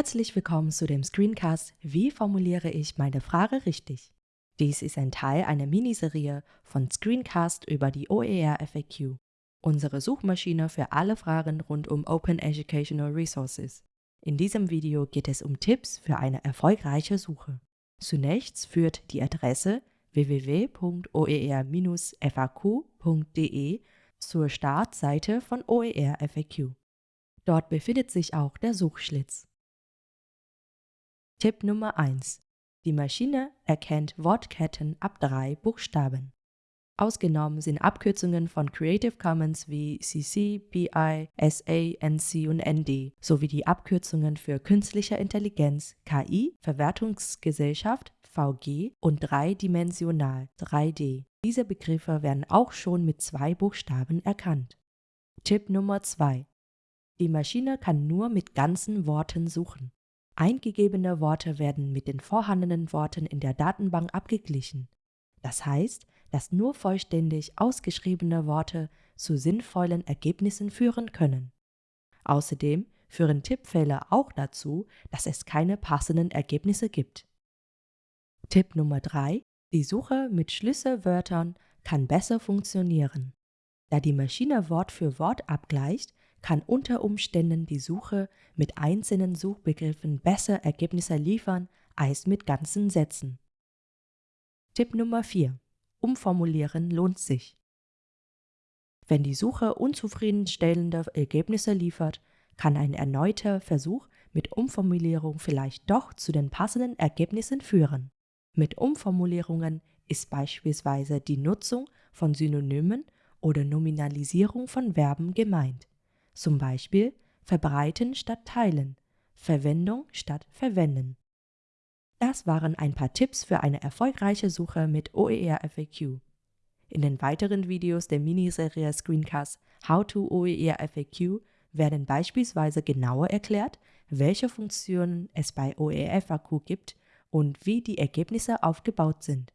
Herzlich willkommen zu dem Screencast Wie formuliere ich meine Frage richtig? Dies ist ein Teil einer Miniserie von Screencast über die OER FAQ, unsere Suchmaschine für alle Fragen rund um Open Educational Resources. In diesem Video geht es um Tipps für eine erfolgreiche Suche. Zunächst führt die Adresse www.oer-faq.de zur Startseite von OER FAQ. Dort befindet sich auch der Suchschlitz. Tipp Nummer 1. Die Maschine erkennt Wortketten ab drei Buchstaben. Ausgenommen sind Abkürzungen von Creative Commons wie CC, BI, SA, NC und ND sowie die Abkürzungen für künstliche Intelligenz, KI, Verwertungsgesellschaft, VG und dreidimensional, 3D. Diese Begriffe werden auch schon mit zwei Buchstaben erkannt. Tipp Nummer 2. Die Maschine kann nur mit ganzen Worten suchen. Eingegebene Worte werden mit den vorhandenen Worten in der Datenbank abgeglichen. Das heißt, dass nur vollständig ausgeschriebene Worte zu sinnvollen Ergebnissen führen können. Außerdem führen Tippfehler auch dazu, dass es keine passenden Ergebnisse gibt. Tipp Nummer 3. Die Suche mit Schlüsselwörtern kann besser funktionieren. Da die Maschine Wort für Wort abgleicht, kann unter Umständen die Suche mit einzelnen Suchbegriffen besser Ergebnisse liefern als mit ganzen Sätzen. Tipp Nummer 4. Umformulieren lohnt sich. Wenn die Suche unzufriedenstellende Ergebnisse liefert, kann ein erneuter Versuch mit Umformulierung vielleicht doch zu den passenden Ergebnissen führen. Mit Umformulierungen ist beispielsweise die Nutzung von Synonymen oder Nominalisierung von Verben gemeint. Zum Beispiel verbreiten statt teilen, Verwendung statt verwenden. Das waren ein paar Tipps für eine erfolgreiche Suche mit OER FAQ. In den weiteren Videos der Miniserie Screencast How to OER FAQ werden beispielsweise genauer erklärt, welche Funktionen es bei OER FAQ gibt und wie die Ergebnisse aufgebaut sind.